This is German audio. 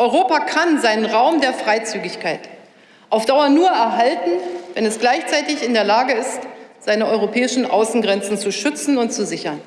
Europa kann seinen Raum der Freizügigkeit auf Dauer nur erhalten, wenn es gleichzeitig in der Lage ist, seine europäischen Außengrenzen zu schützen und zu sichern.